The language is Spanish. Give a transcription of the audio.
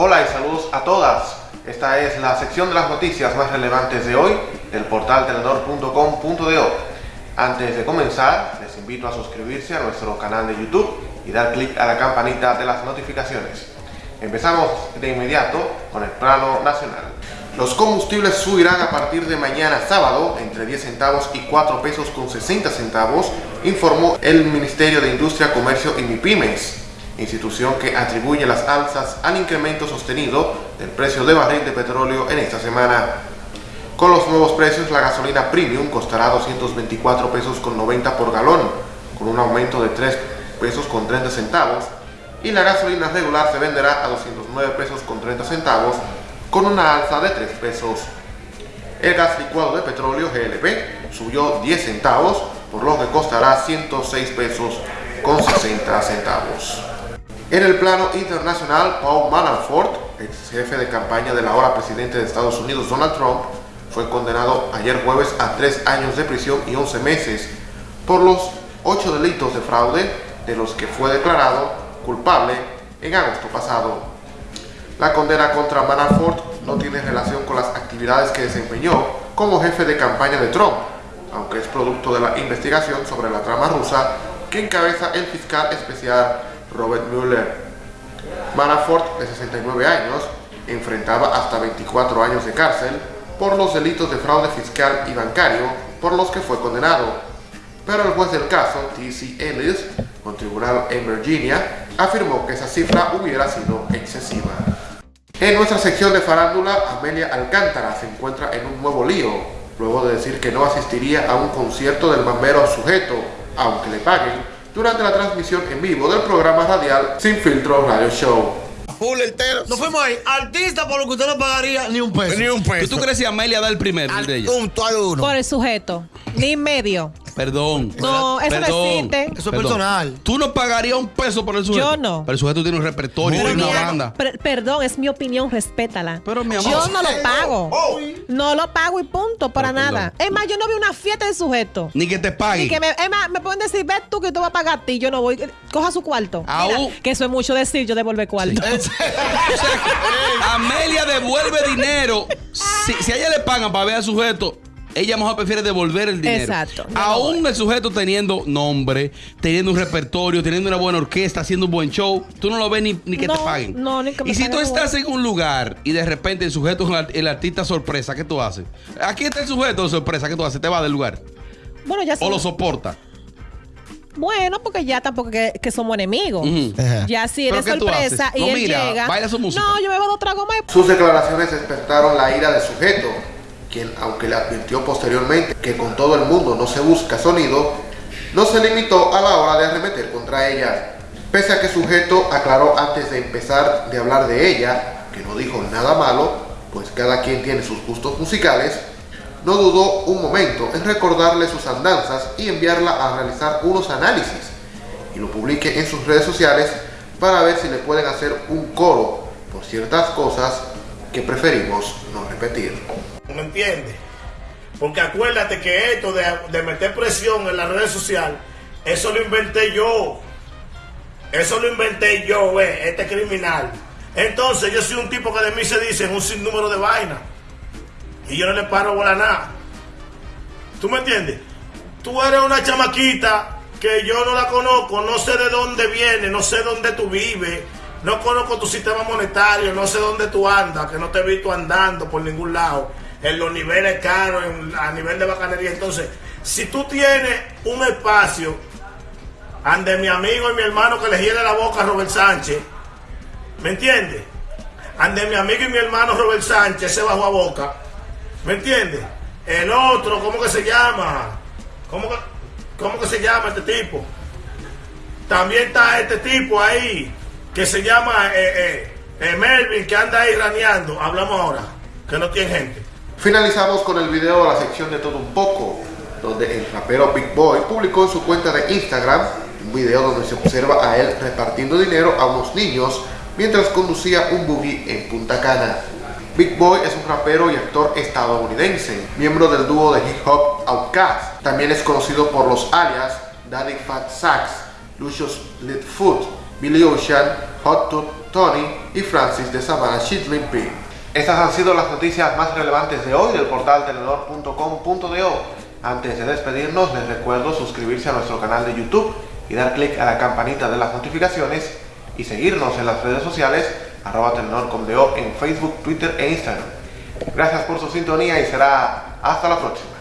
Hola y saludos a todas. Esta es la sección de las noticias más relevantes de hoy del portal telenor.com.do. Antes de comenzar, les invito a suscribirse a nuestro canal de YouTube y dar clic a la campanita de las notificaciones. Empezamos de inmediato con el plano nacional. Los combustibles subirán a partir de mañana sábado entre 10 centavos y 4 pesos con 60 centavos, informó el Ministerio de Industria, Comercio y MIPIMES institución que atribuye las alzas al incremento sostenido del precio de barril de petróleo en esta semana. Con los nuevos precios, la gasolina premium costará 224 pesos con 90 por galón, con un aumento de 3 pesos con 30 centavos, y la gasolina regular se venderá a 209 pesos con 30 centavos, con una alza de 3 pesos. El gas licuado de petróleo GLP subió 10 centavos, por lo que costará 106 pesos con 60 centavos. En el plano internacional, Paul Manafort, ex jefe de campaña del ahora presidente de Estados Unidos Donald Trump, fue condenado ayer jueves a tres años de prisión y 11 meses por los ocho delitos de fraude de los que fue declarado culpable en agosto pasado. La condena contra Manafort no tiene relación con las actividades que desempeñó como jefe de campaña de Trump, aunque es producto de la investigación sobre la trama rusa que encabeza el fiscal especial Robert Mueller. Manafort, de 69 años, enfrentaba hasta 24 años de cárcel por los delitos de fraude fiscal y bancario por los que fue condenado. Pero el juez del caso, T.C. Ellis, con tribunal en Virginia, afirmó que esa cifra hubiera sido excesiva. En nuestra sección de farándula, Amelia Alcántara se encuentra en un nuevo lío, luego de decir que no asistiría a un concierto del mambero sujeto, aunque le paguen durante la transmisión en vivo del programa radial Sin Filtro Radio Show. Full entero. Nos fuimos ahí. Artista por lo que usted no pagaría ni un peso. Ni un peso. ¿Tú crees que Amelia da el primero Al de ella? punto al uno. Por el sujeto. Ni medio. Perdón. No, eso no existe. Eso es Perdón. personal. Tú no pagarías un peso por el sujeto. Yo no. Pero el sujeto tiene un repertorio, tiene una mi- banda. per- perdón, es mi opinión, respétala. Pero, mi amor. Yo no lo pago. Oh. No lo pago y punto, para nada. Es más, yo no vi una fiesta de sujeto. Ni que te pague. Y que me, es más, me pueden decir, ves tú que tú vas a pagar a ti, yo no voy. Coja su cuarto. Mira, Aún- que eso es mucho decir, yo devuelve cuarto. Amelia devuelve dinero. Si, si a ella le pagan para ver al sujeto, ella mejor prefiere devolver el dinero. Exacto. No Aún el sujeto teniendo nombre, teniendo un repertorio, teniendo una buena orquesta, haciendo un buen show, tú no lo ves ni, ni que te No, paguen. no, ni que me y si tú estás en un lugar y de repente el sujeto es el artista sorpresa, ¿qué tú haces? Aquí está el sujeto de sorpresa, ¿qué tú haces? ¿Te va del lugar? Bueno, ya ¿O sí. lo soporta? Bueno, porque ya tampoco que, que somos enemigos. Ya si ¿Pero eres sorpresa y Lo él mira, llega. baila su música. No, yo me bebo dos tragos más y Sus declaraciones despertaron la ira del sujeto, quien, aunque le advirtió posteriormente que con todo el mundo no se busca sonido, no se limitó a la hora de arremeter contra ella. Pese a que sujeto aclaró antes de empezar de hablar de ella, que no dijo nada malo, pues cada quien tiene sus gustos musicales, no dudó un momento en recordarle sus andanzas y enviarla a realizar unos análisis y lo publique en sus redes sociales para ver si le pueden hacer un coro por ciertas cosas que preferimos no repetir. ¿Me entiendes? Porque acuérdate que esto de, meter presión en las redes sociales, eso lo inventé yo. Eso lo inventé yo, eh, este criminal. Entonces yo soy un tipo que de mí se dice un sinnúmero de vainas. Y yo no le paro bola nada. ¿Tú me entiendes? Tú eres una chamaquita que yo no la conozco, no sé de dónde viene, no sé dónde tú vives, no conozco tu sistema monetario, no sé dónde tú andas, que no te he visto andando por ningún lado, en los niveles caros, a nivel de bacanería. Entonces, si tú tienes un espacio ande mi amigo y mi hermano que le hiere la boca a Robert Sánchez, ¿me entiendes? Ande mi amigo y mi hermano Robert Sánchez se bajó a boca, ¿me entiendes? El otro, ¿cómo que se llama? ¿Cómo que, cómo que se llama este tipo? También está este tipo ahí que se llama eh, eh, eh, Melvin que anda ahí raneando. Hablamos ahora, que no tiene gente. Finalizamos con el video de la sección de todo un poco, donde el rapero Big Boy publicó en su cuenta de Instagram un video donde se observa a él repartiendo dinero a unos niños mientras conducía un buggy en Punta Cana. Big Boy es un rapero y actor estadounidense, miembro del dúo de hip hop Outkast. También es conocido por los alias Daddy Fat Sax, Lucius Litfoot Billy Ocean, Hot Tub Tony y Francis de Savannah Shitlin P. Estas han sido las noticias más relevantes de hoy del portal telenor.com.do. Antes de despedirnos, les recuerdo suscribirse a nuestro canal de YouTube y dar clic a la campanita de las notificaciones y seguirnos en las redes sociales arroba telenor.com.do en Facebook, Twitter e Instagram. Gracias por su sintonía y será hasta la próxima.